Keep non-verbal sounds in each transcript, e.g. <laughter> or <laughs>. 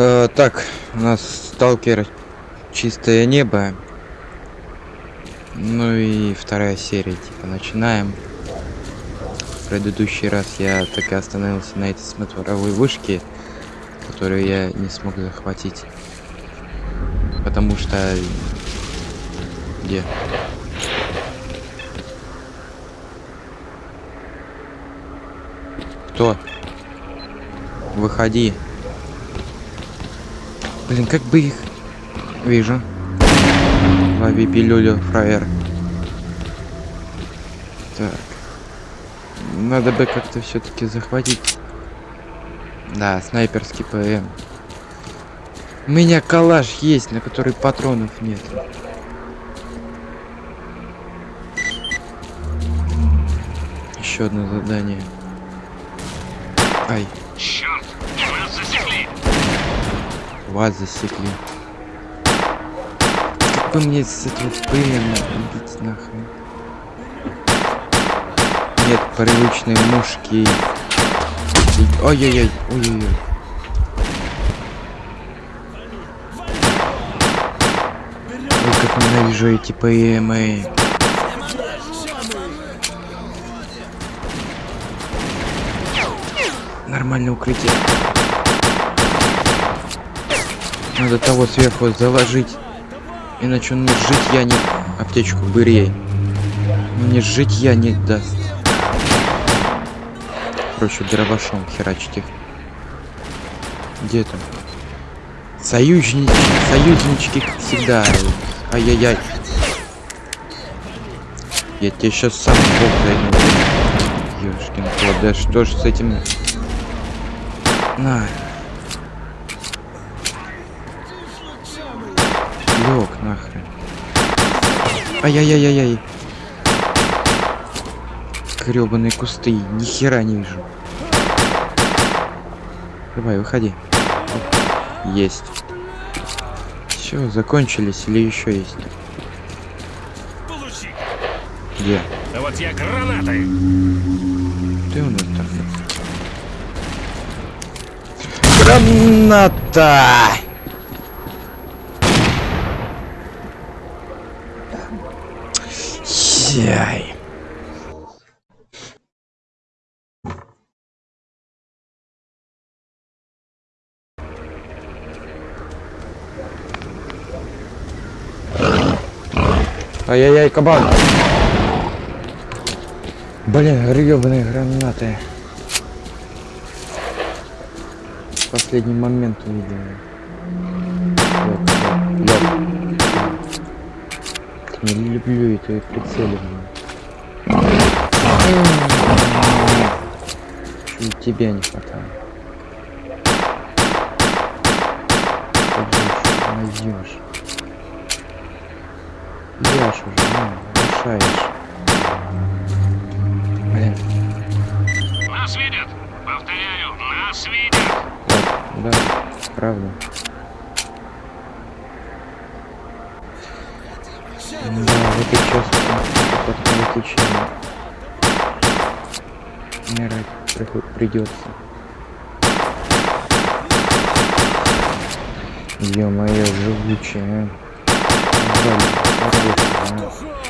Э, так, у нас сталкер чистое небо. Ну и вторая серия, типа, начинаем. В предыдущий раз я так и остановился на этой смотровой вышке, которую я не смог захватить. Потому что... Где? Кто? Выходи. Блин, как бы их... Вижу. Лови пилюлю, фраер. Так. Надо бы как-то все-таки захватить. Да, снайперский ПМ. У меня калаш есть, на который патронов нет. Еще одно задание. Ай. Черт. Вас засекли. Как бы мне с этого ПМ убить нахрен? Нет привычной мушки. Ой-ой-ой, ой-ой-ой. Ой, как ненавижу эти ПМы. Нормальное укрытие. Надо того сверху заложить. Иначе он мне жить я не... Аптечку бырей. Мне жить я не даст. Короче, дробашом херачить их. Где там? Союзнички, союзнички, как всегда. Ай-яй-яй. Я тебе сейчас сам бог займу. Ёшкин кот, да что ж с этим... На. Лёг нахрен. Ай-яй-яй-яй-яй. Грёбаные кусты, ни хера не вижу. Давай, выходи. Есть. Все, закончились или еще есть? Получи. Где? А вот я гранатой. Ты у нас там? Граната! Яй. Ай-яй-яй, кабан! Блин, гребаные гранаты. В последний момент увидел. Лёг, лёг, лёг. Не люблю это прицеливание. Чуть тебя не хватает. Найдешь. Яш уже, ну, мешаешь. Блин, Нас видят. Повторяю, нас видят. да, правда. В этой части подключение. Умирать придется. Ё-моё, живучая, а.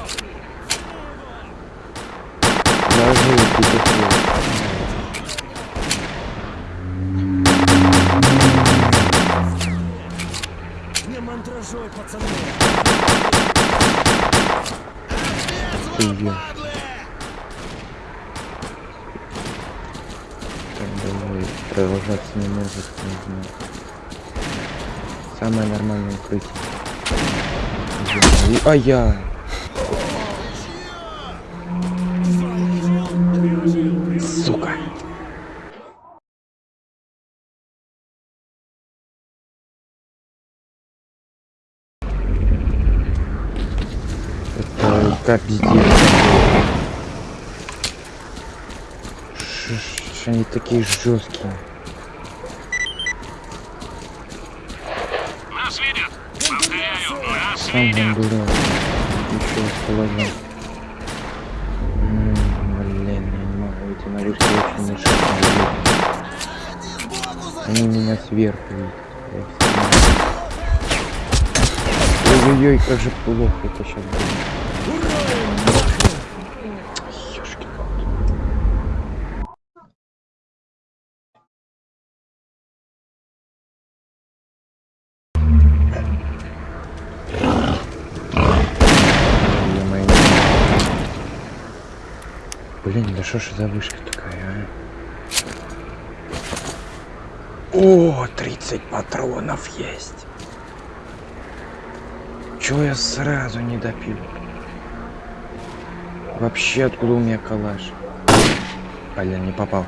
Укрытие. Ё- А я. Сука. Это. Ш- ш- Они такие жесткие. Нас видят. Повторяю, нас Сам бандура. Еще положил. Блин, я не могу эти наручники очень мешают. Они меня сверху видят. Ой-ой-ой, как же плохо это сейчас будет. Ёшкин кот. Ё-моё. Блин, да что ж за вышка такая, а? О, 30 патронов есть. Чё я сразу не допил? Вообще откуда у меня калаш? Блин, не попал.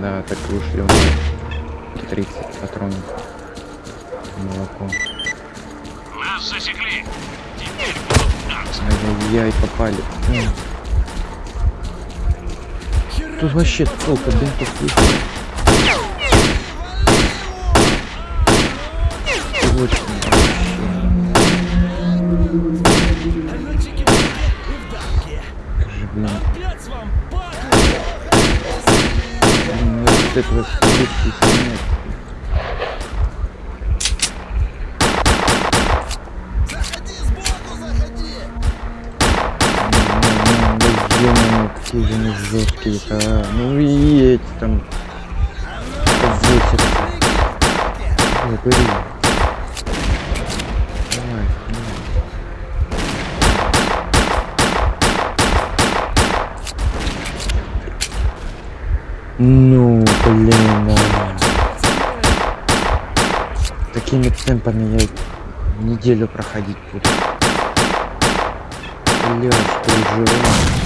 Да, так и ушли у меня 30 патронов. Молоко. Засекли. Теперь будут. Ай-яй, попали. Тут вообще толка бинтов есть. Точно, вообще. Как же, блин, Опять вам вот этого слышки жесткие-то, а. Ну и эти там высятся. Ой, бери. Давай, давай. Ну, блин, а. Такими темпами я неделю проходить буду. Бля, что уже.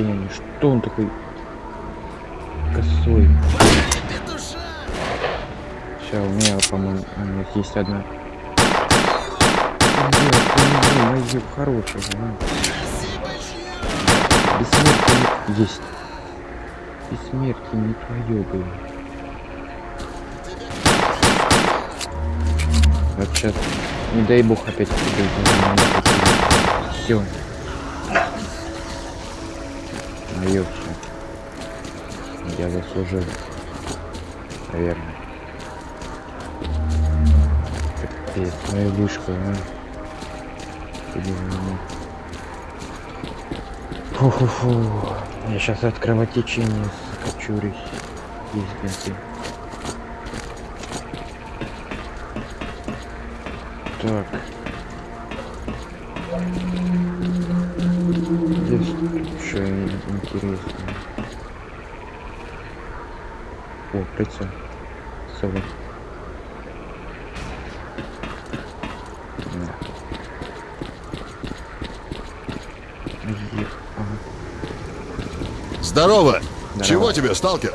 Полное состояние. Что он такой косой? Сейчас, у меня, по-моему, а, нет, есть одна. Блин, мою хорошего, а. Бессмертие не... есть. Бессмертие не твое было. Вот сейчас, не дай бог опять Все. Все. Я заслужил. Наверное. Капец, моя вышка, а. Иди в меня. Фу-фу-фу. Я сейчас от кровотечения. Есть бинты. Так. Здесь что интересно. О, прицел. Сова. Да. Е- ага. Здорово! Здорово. Чего тебе, сталкер?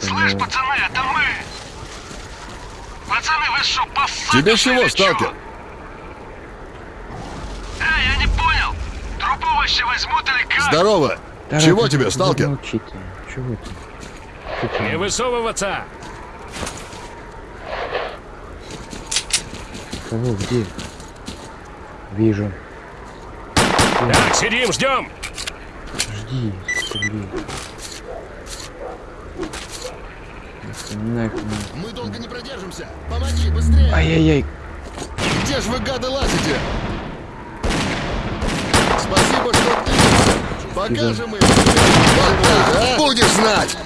Слышь, пацаны, это мы! Пацаны, вы что, поссали? Тебе чего, сталкер? Эй, я не понял! Трупы вообще возьмут или как? Здорово! да Чего ты- тебе, ты сталкер? Чего ты? Не высовываться! Кого? Где? Вижу. Так, сидим, ждем! Жди, блин. Нахуй. Мы долго не продержимся! Помоги, быстрее! Ай-яй-яй. Где ж вы, гады, лазите? Спасибо, что ты! Покажем им! А? Будешь знать!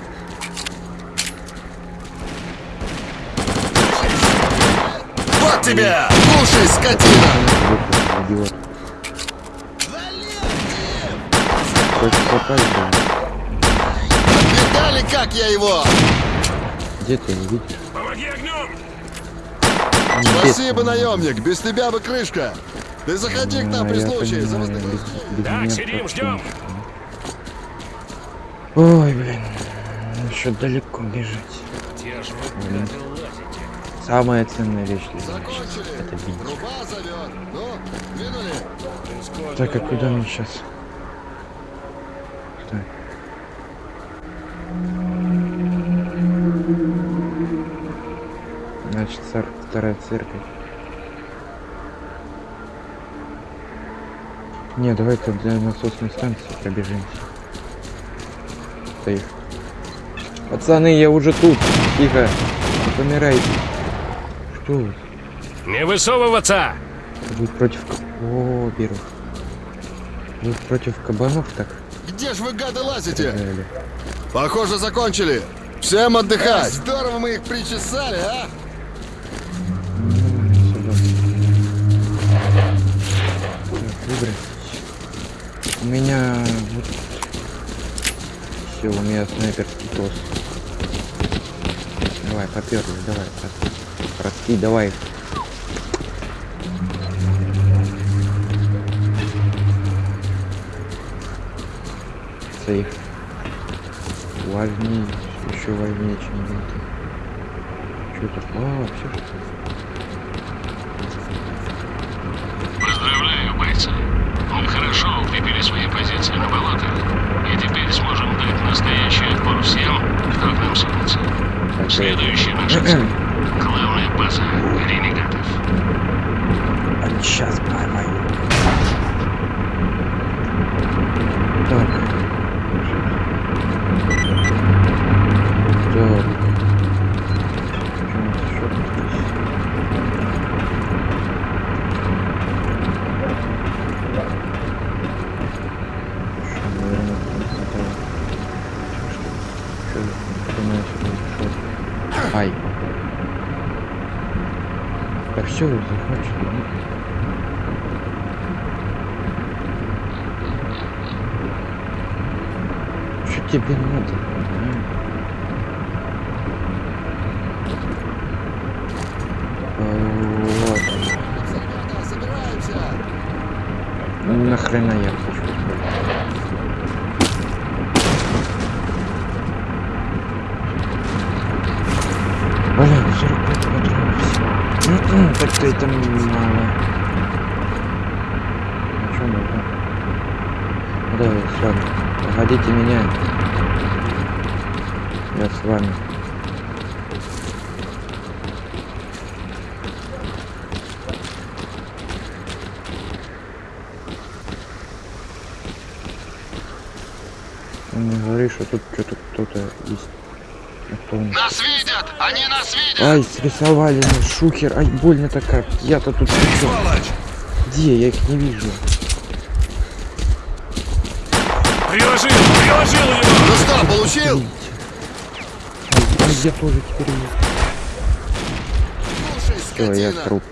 Тебе! Кушай, скотина! Видали, как я его? Где ты не видишь? Помоги огнем! Он Спасибо, наемник, без тебя бы крышка. Ты заходи к нам при случае, за Так, сидим, ждем. Ой, блин. Еще далеко бежать. Где ж вы, Блин. гады, лазите? Самая ценная вещь для меня сейчас это бинт. Труба зовет. Ну, Так, а куда мне сейчас? Так. Значит, цар- вторая церковь. Не, давай-ка для насосной станции пробежимся. Стоит. Пацаны, я уже тут. Тихо. Помирайте. Вы? Не высовываться! Вы против... О, беру. Вы против кабанов так Где ж вы, гады, лазите? стреляли? Похоже, закончили. Всем отдыхать. Здорово мы их причесали, а? Так, выбрать. У меня вот... Все, у меня снайперский тос. Давай, поперли, давай. по- Братки, давай. Сейф. Важнее, еще важнее, чем бинты. Что это? А, все. Поздравляю, бойцы. Мы хорошо укрепили свои позиции на болотах. И теперь сможем дать настоящий отпор всем, кто к нам сунется. Следующая наша цель. Главная база ренегатов. А сейчас поймаю. Так. Так. Что у нас ещё здесь? Что, наверное, не хватает. Что, что у нас тут? Ай. Да все, захвачено. Что тебе надо? Вот. Собираемся. Нахрена я хочу? Блин, 45 патронов всего. М-м, Так-то это мало. А чё нужно? Ну, Давай, с вами. Погодите меня. Я с вами. Ты мне говоришь, что тут что-то кто-то есть. Кто? Нас видят! Они нас видят! Ай, срисовали мне шухер. Ай, больно-то как. Я-то тут? Где? Я их не вижу. Ай, я тоже теперь есть. Слушай, Все, я труп.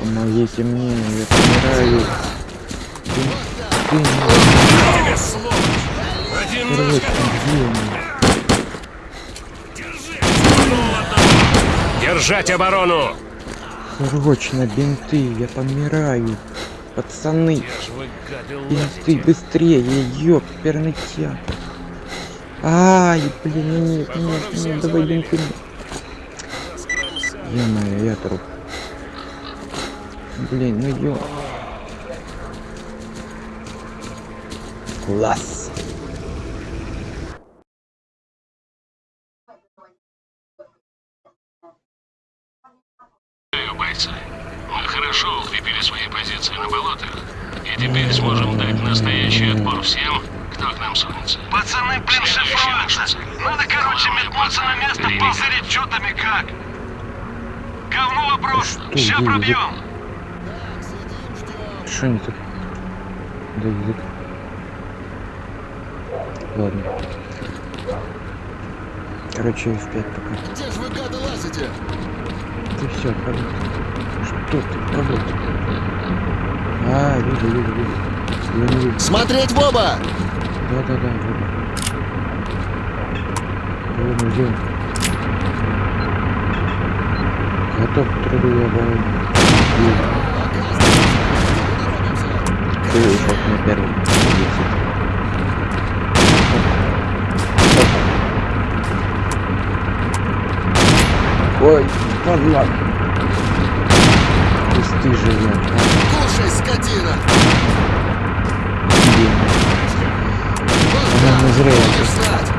Помогите мне, я помираю. Ты, ты не Тебе, сволочь! Один наш! короче, где они? Держать оборону! Срочно, бинты, я помираю. Пацаны, бинты, быстрее, ёп, пернытя. Ай, блин, нет, нет, нет, давай бинты. Ё-моё, я труп. Блин, ну ё... Класс. Хорошо укрепили свои позиции на болотах. И теперь сможем дать настоящий отпор всем, кто к нам сунется. Пацаны, блин, шифруются. Надо, короче, метнуться на место, позырить, что там и как. Говно вопрос. Ща пробьем. Что не так? Да язык. Ладно. Короче, F5 пока. Где ж вы, гады, лазите? Ты все, работай. Что ты, работай. А, вижу, вижу, вижу. Я не вижу. Смотреть в оба! Да-да-да, вот. Вон, где он? Готов к труду и обороне. Ты вот на висит. Ой, падла. Пусти живет. Кушай, скотина! Она назрела.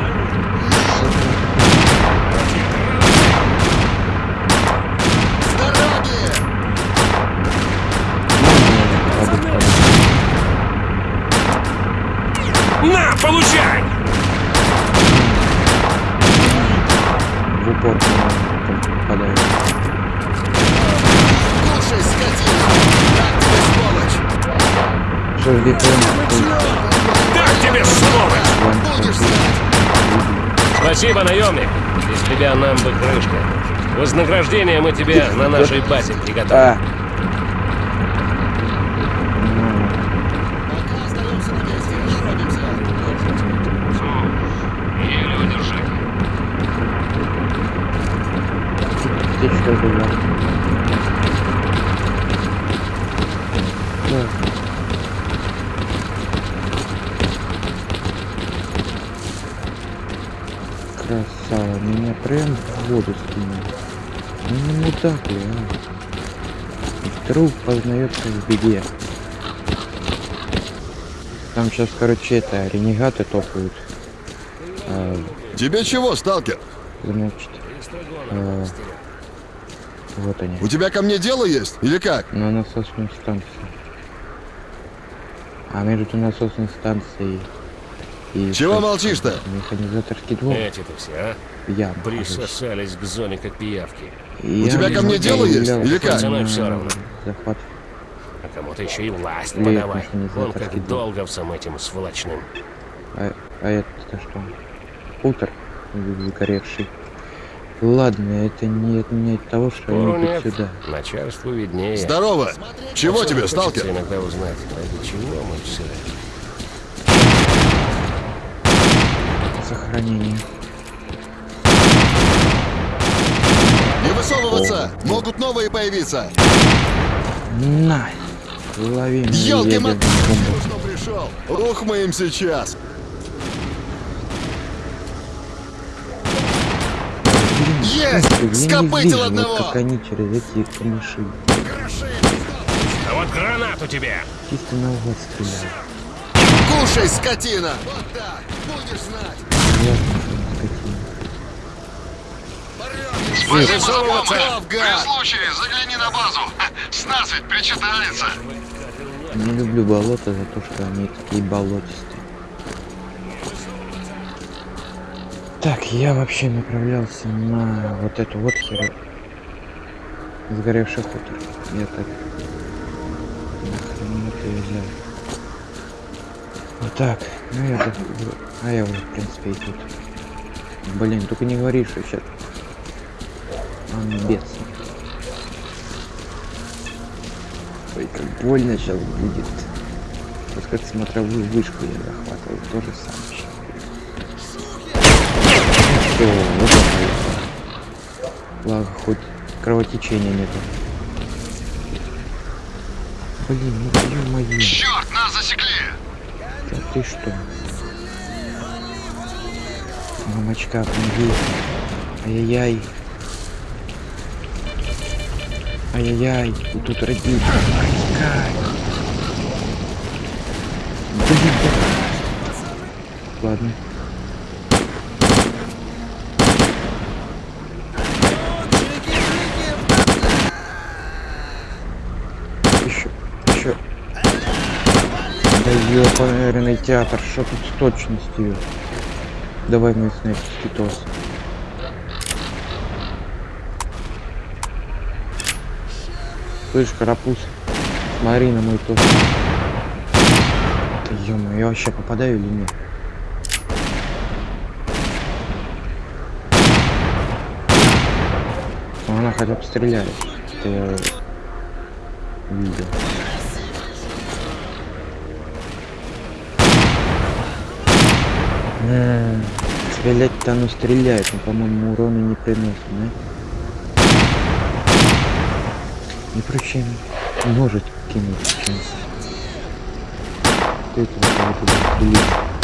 Бетон? Так тебе, знать! Спасибо, наемник. Без тебя нам бы крышка. Вознаграждение мы тебе на нашей базе приготовим. А, Пока остаемся прям в воду скинул. Ну не мудак ли, а? Друг познается в беде. Там сейчас, короче, это, ренегаты топают. А, Тебе чего, сталкер? значит, а, вот они. У тебя ко мне дело есть? Или как? На насосной станции. А между насосной станцией и... Чего молчишь-то? Механизаторский двор. Эти-то все, а? Я Присосались к зоне как пиявки. У тебя ко мне дело есть? Или как? Пацаны, всё равно. Захват. А кому-то еще и власть Лет подавай. Вон как двор. долговцам этим сволочным. А, а это что? Хутор загоревший. Ладно, это не отменяет того, что Спору они нет. идут сюда. Начальству виднее. Здорово! Чего тебе, сталкер? иногда узнать, ради чего мы все. Сохранение. Не высовываться! Могут новые появиться! На! Лови меня, Ёлки мат! Что пришел? Ух мы им сейчас! Есть! Скопытил вижу, вот одного! как они через эти камыши. А вот гранат у тебя! Чисто наугад стреляют. Кушай, скотина! Вот так! Будешь знать! Ясно, что Готов, При случае загляни на базу. С нас ведь причитается. Не люблю болото за то, что они такие болотистые. Так, я вообще направлялся на вот эту вот херу. Сгоревший хутор. Я так... Нахрен это взял. Вот так. Ну я. А я уже, в принципе, и тут. Блин, только не говори, что сейчас... Бедствует. Ой, как больно сейчас будет. Вот как смотровую вышку я захватывал, то же самое. Все, вот это. Благо, хоть кровотечения нету. Блин, ну ё-моё. Черт, нас засекли. Да ты что? Мамочка, помоги. Ай-яй-яй. Ай-яй-яй. Тут да. Ладно. Еще, еще. Да ёпарный театр, что тут с точностью? Давай мой снайперский тос. Слышь, карапуз, смотри на мой тос. ё я вообще попадаю или нет? Ну, Она хотя бы стреляет. Это я видел. Стрелять-то оно стреляет, но, по-моему, урона не приносит, да? Не проще может кинуть чем ты это буду стрелять.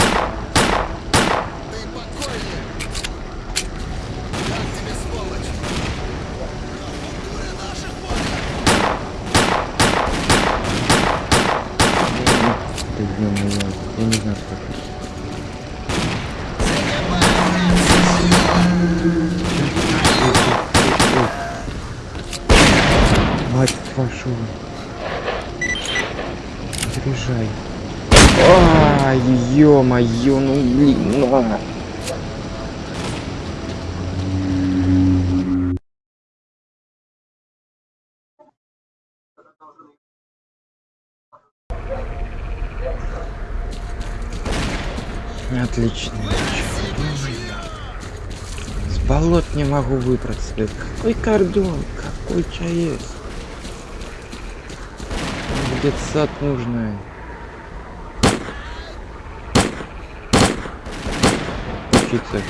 Ё-моё, ну блин, ну. а. Отлично. С болот не могу выбраться. Какой кордон? Какой ЧАЭС? Где сад нужно? Учиться.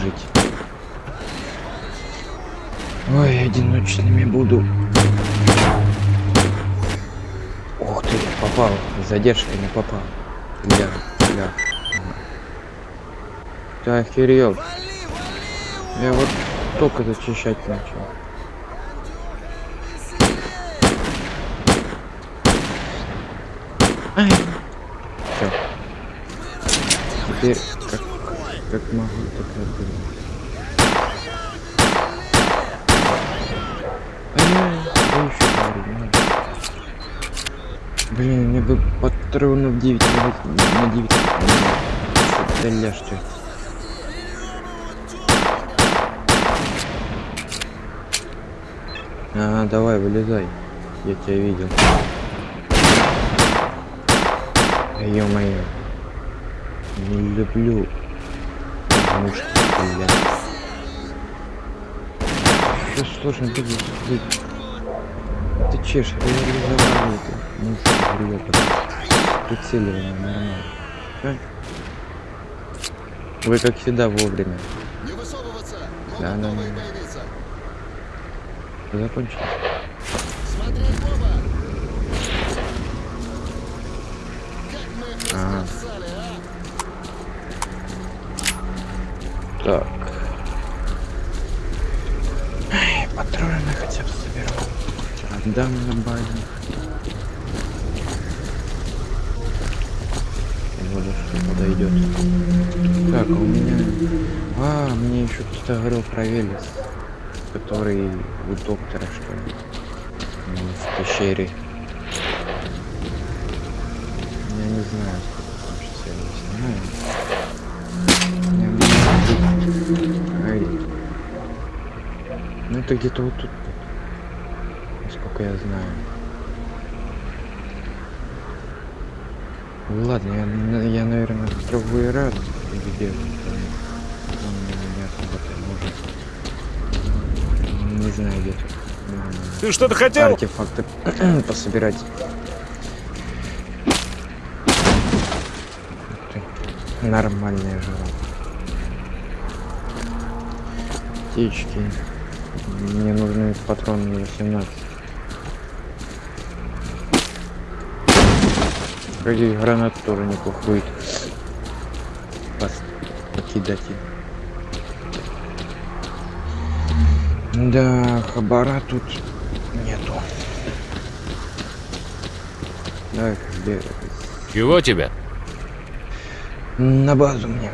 Жить. Ой, одиночными буду. Ух ты, попал. С задержкой не попал. Бля, бля. Ты охерел. Я вот только зачищать начал. Ай. Теперь как, как могу, так и да парень, надо. Блин, мне бы патронов 9 на, на 9 стреляешь ты. Ага, давай, вылезай. Я тебя видел. Ё-моё. Не люблю мушки стрелять. Что сложно будет? быть? Ты чеш, реализовали это. Мушки грёбаный. Прицеливание нормально. Вы как всегда вовремя. Не высовываться! Да, да, новые да. появиться! Закончили. Смотри, Боба! Как мы их Ага. раскромсали, а? Так. Ай, патроны хотя бы соберу. Отдам на базе. Вот что подойдет. Так, у меня... А, мне еще кто-то говорил про Велес. Который у доктора, что ли. В пещере. Я не знаю, это где-то вот тут. Насколько я знаю. Ну Ладно, я, я наверное, в другой раз где Он меня особо может. Не знаю, где Ты что-то хотел? Артефакты <clears throat> пособирать. Нормальная жила. Птички. Мне нужны патроны 18. Какие гранат тоже неплохо будет. Покидать. Да, хабара тут нету. Давай, где? Чего тебе? На базу мне.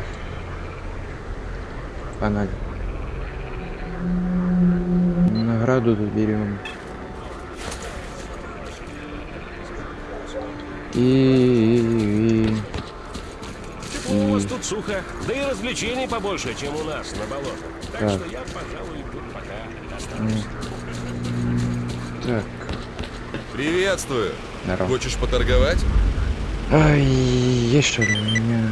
Погнали. Награду тут берем. И, и- и- у вас тут сухо, да и развлечений побольше, чем у нас на болотах. Так, Так. что я, пожалуй, тут пока останусь. Так, Приветствую. здорово. Хочешь поторговать? Ай, есть что ли у меня?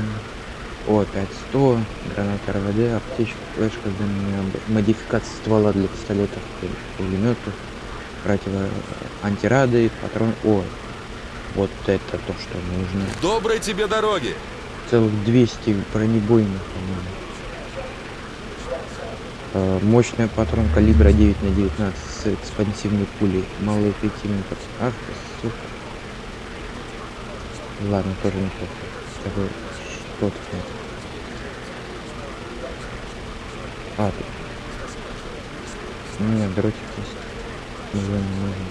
О, 5100, граната РВД, аптечка, флешка, модификация ствола для пистолетов, пулеметов, противо антирады, патрон. О, вот это то, что нужно. Доброй тебе дороги. Целых 200 бронебойных, по-моему. Э, Мощный патрон калибра 9 на 19 с экспансивной пулей. Малоэффективный под... Ах ты, сука. Ладно, тоже неплохо. Такой что тут. А, тут. Нет, дротик есть. Уже не нужен.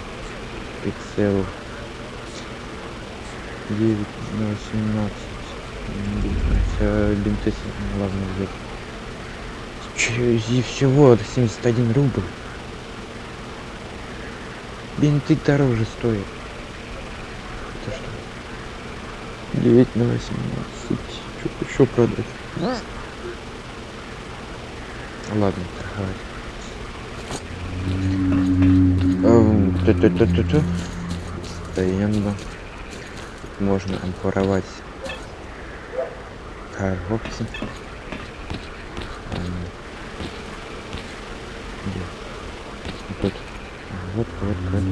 Пиксел. 9 на 18. Хотя бинты ладно взять. Че, и всего 71 рубль. Бинты дороже стоят. Это что? 9 на 18. Что еще продать? Ладно, торговать. Эм. Стоянка. Можно воровать коробки. Ам, где? Вот. Вот, вот, вот.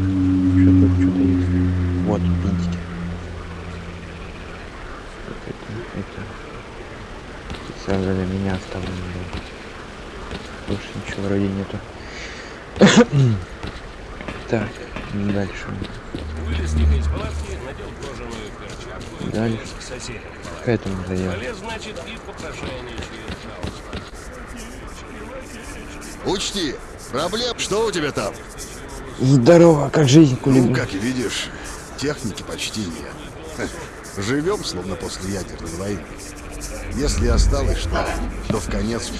Что-то, что-то есть. Вот, пинтики. Вот это, для меня оставлено было. Больше ничего вроде нету. <coughs> так, дальше. Вылез тихо из палатки, надел кожаную перчатку и Дальше. к соседям. К этому заехал. Полез, значит, и попрошайничает. Учти, проблем... Что у тебя там? Здорово, как жизнь, Ну, кулибин? как видишь, техники почти нет. Живем, словно после ядерной войны. Если осталось что, то в конец.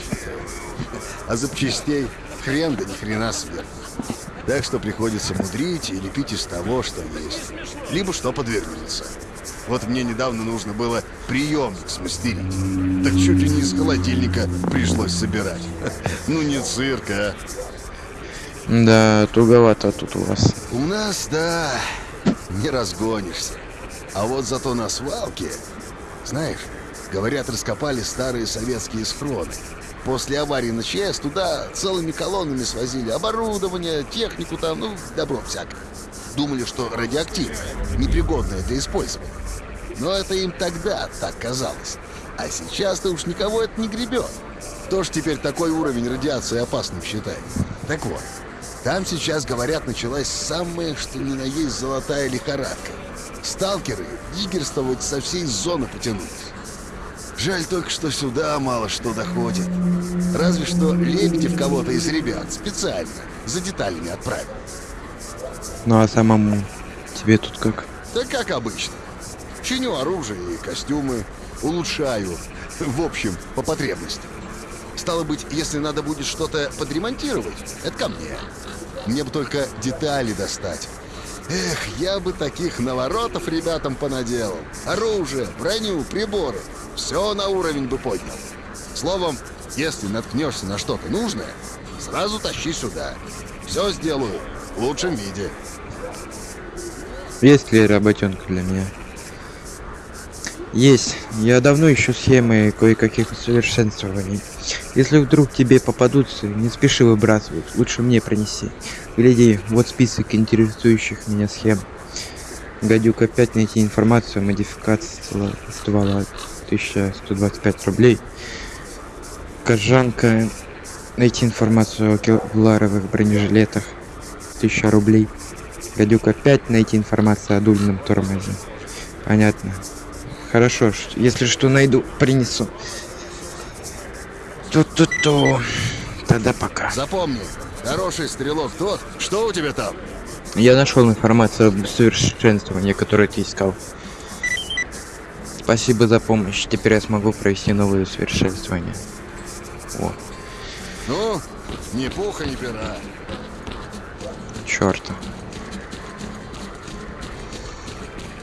А запчастей хрен да ни хрена сверху. Так что приходится мудрить и лепить из того, что есть. Либо что подвернется. Вот мне недавно нужно было приемник смастерить. Так чуть ли не из холодильника пришлось собирать. <laughs> Ну не цирк, а. Да, туговато тут у вас. У нас, да, не разгонишься. А вот зато на свалке, знаешь, говорят, раскопали старые советские схроны. После аварии на ЧАЭС туда целыми колоннами свозили оборудование, технику там, ну, добро всякое. Думали, что радиоактивное, непригодное для использования. Но это им тогда так казалось. А сейчас-то уж никого это не гребет. Кто ж теперь такой уровень радиации опасным считает? Так вот, там сейчас, говорят, началась самая, что ни на есть, золотая лихорадка. Сталкеры диггерствовать со всей зоны потянулись. Жаль только, что сюда мало что доходит. Разве что Лебедев кого-то из ребят специально за деталями отправил. Ну а самому тебе тут как? Да как обычно. Чиню оружие и костюмы, улучшаю. В общем, по потребности. Стало быть, если надо будет что-то подремонтировать, это ко мне. Мне бы только детали достать. Эх, я бы таких наворотов ребятам понаделал. Оружие, броню, приборы. Все на уровень бы поднял. Словом, если наткнешься на что-то нужное, сразу тащи сюда. Все сделаю в лучшем виде. Есть ли работенка для меня? Есть. Я давно ищу схемы кое-каких усовершенствований. Если вдруг тебе попадутся, не спеши выбрасывать. Лучше мне принеси. Гляди, вот список интересующих меня схем. Гадюк опять найти информацию ствола- ствола 1125 рублей. Кожанка найти информацию о кевларовых бронежилетах 1000 рублей. Гадюк опять найти информацию о дульном тормозе. Понятно. Хорошо, если что найду, принесу. Ту-ту-ту. Тогда пока. Запомни, хороший стрелок тот, что у тебя там? Я нашел информацию об совершенствовании, которое ты искал. Спасибо за помощь. Теперь я смогу провести новые усовершенствования. О, Ну, ни пуха, ни пера. черта.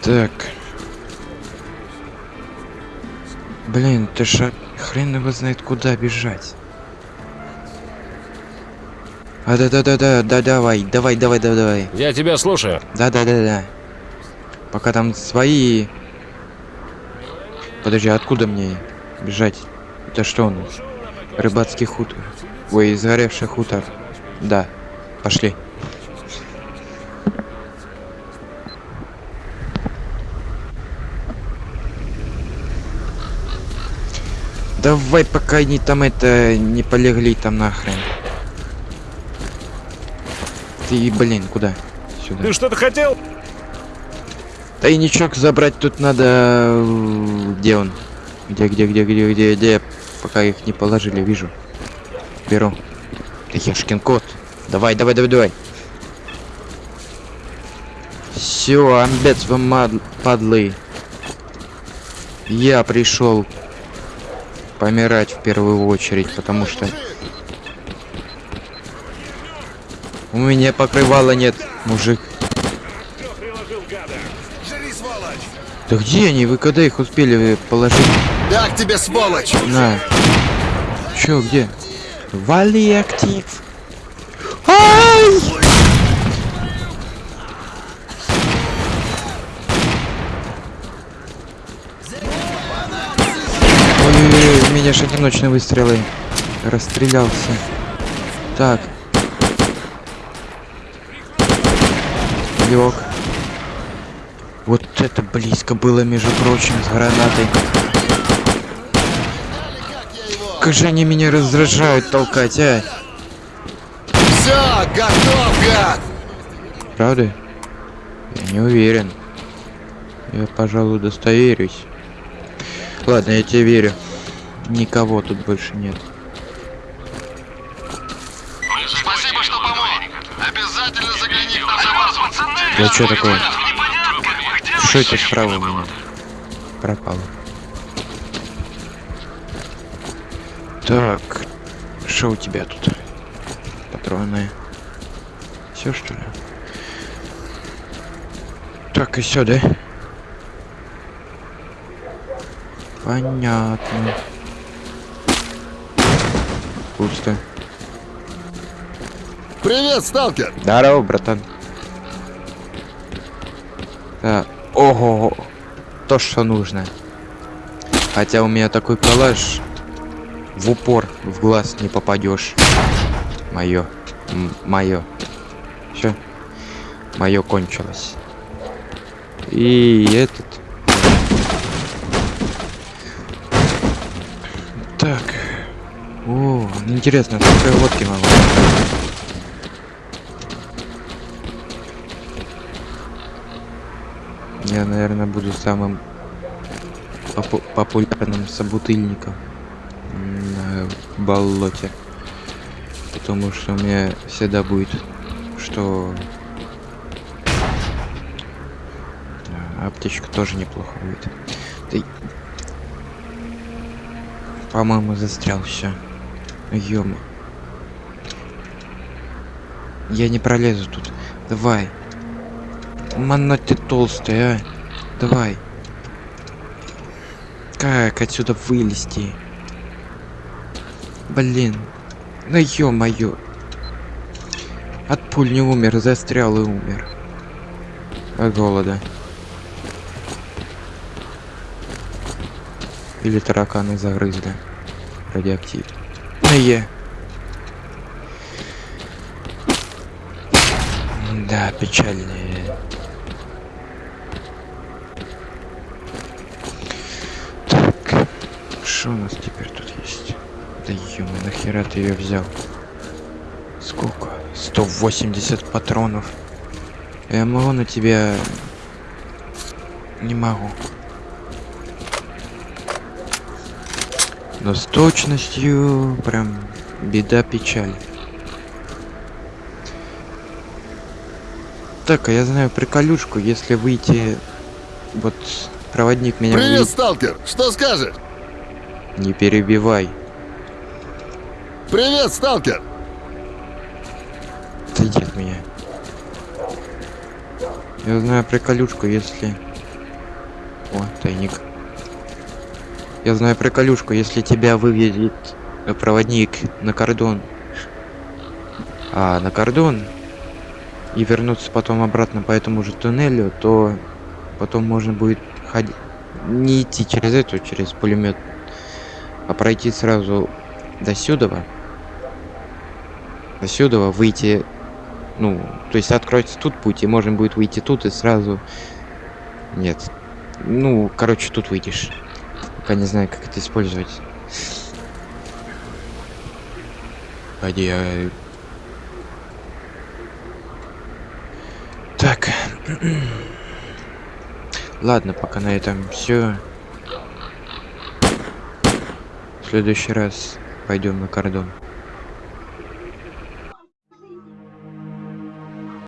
Так. Блин, ты ж хрен его знает куда бежать. А да да да да да давай, давай, давай, давай, давай. Я тебя слушаю. Да да да да. Пока там свои. Подожди, откуда мне бежать? Это что у нас? Рыбацкий хутор. Ой, сгоревший хутор. Да. Пошли. Давай, пока они там это не полегли там нахрен. Ты, блин, куда? Сюда. Ты что-то хотел? Тайничок забрать тут надо... э, Где он? Где, где, где, где, где, где? Пока их не положили, вижу. Беру. Ты ешкин кот. Давай, давай, давай, давай. Все, амбец вы мад- падлы. Я пришел помирать в первую очередь, потому что у меня покрывала нет, мужик. Да где они? Вы когда их успели положить? Так тебе, сволочь! На. Чё, где? Вали актив. Ай! Ой-ой-ой, у меня же одиночные выстрелы. Расстрелялся. Так. Лег. Вот это близко было, между прочим, с гранатой. Как же они меня раздражают толкать, а? Все, готов, гад! Правда? Я не уверен. Я, пожалуй, достоверюсь. Ладно, я тебе верю. Никого тут больше нет. Мы Спасибо, что помог. Обязательно загляни к нам за Да что такое? Что это справа у меня? Пропало. Так, что у тебя тут? Патроны. Все что ли? Так, и все, да? Понятно. Пусто. Привет, сталкер! Здорово, братан. Так, ого, то, что нужно. Хотя у меня такой калаш, в упор в глаз не попадешь. Мое, мое. Все, мое кончилось. И этот. Так. О, интересно, сколько я водки могу? Я, наверное, буду самым попу- популярным собутыльником на болоте. Потому что у меня всегда будет, что А, аптечка тоже неплохо будет. Ты... По-моему, застрял все. Ёма. Я не пролезу тут. Давай. Мана ты толстая, а. Давай. Как отсюда вылезти? Блин. Ну ё-моё. От пуль не умер, застрял и умер. От голода. Или тараканы загрызли. Радиоактив. На Е. Да, печальные. Так, что у нас теперь тут есть? Да ё нахера ты ее взял? Сколько? 180 патронов. Я могу на тебя... Не могу. Но с точностью прям беда печаль. Так, а я знаю приколюшку, если выйти... Вот проводник меня Привет, увидит. сталкер! Что скажешь? Не перебивай. Привет, сталкер! Отойди от меня. Я знаю приколюшку, если... О, тайник. Я знаю приколюшку, если тебя выведет проводник на кордон. А, на кордон. И вернуться потом обратно по этому же туннелю, то потом можно будет ходить... Не идти через эту, через пулемет, а пройти сразу до сюда. До сюда выйти ну, то есть откроется тут путь, и можно будет выйти тут и сразу... Нет. Ну, короче, тут выйдешь. Пока не знаю, как это использовать. Пойди, а... <clears throat> Ладно, пока на этом все. В следующий раз пойдем на кордон.